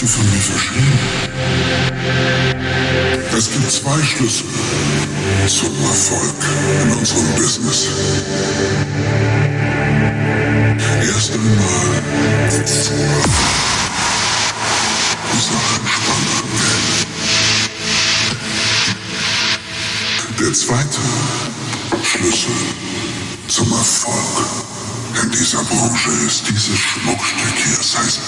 du von mir verstehen? Es gibt zwei Schlüssel zum Erfolg in unserem Business. Erst einmal die Sache entspannen. Der zweite Schlüssel zum Erfolg in dieser Branche ist dieses Schmuckstück hier. Es heißt.